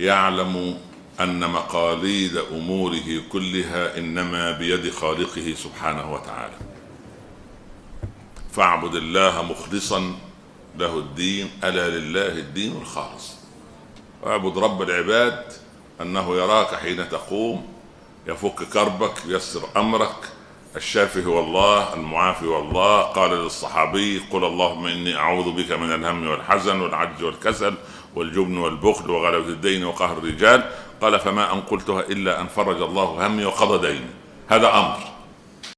يعلم أن مقاليد أموره كلها إنما بيد خالقه سبحانه وتعالى. فاعبد الله مخلصا له الدين ألا لله الدين الخالص. واعبد رب العباد أنه يراك حين تقوم يفك كربك ييسر أمرك الشافي هو الله المعافي هو الله قال للصحابي قل اللهم إني أعوذ بك من الهم والحزن والعجز والكسل والجبن والبخل وغلبة الدين وقهر الرجال. قال فما أن قلتها إلا أن فرج الله همي وقضى ديني. هذا أمر.